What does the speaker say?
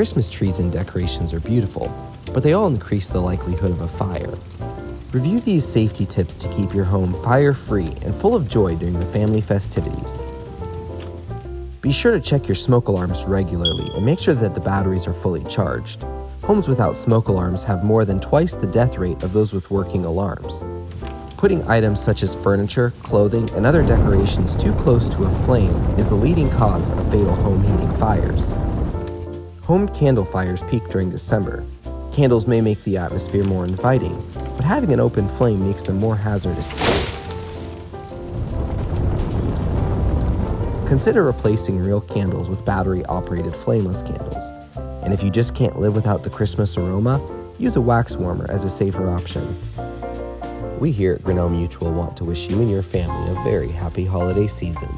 Christmas trees and decorations are beautiful, but they all increase the likelihood of a fire. Review these safety tips to keep your home fire free and full of joy during the family festivities. Be sure to check your smoke alarms regularly and make sure that the batteries are fully charged. Homes without smoke alarms have more than twice the death rate of those with working alarms. Putting items such as furniture, clothing, and other decorations too close to a flame is the leading cause of fatal home heating fires. Home candle fires peak during December. Candles may make the atmosphere more inviting, but having an open flame makes them more hazardous. Consider replacing real candles with battery operated flameless candles. And if you just can't live without the Christmas aroma, use a wax warmer as a safer option. We here at Grinnell Mutual want to wish you and your family a very happy holiday season.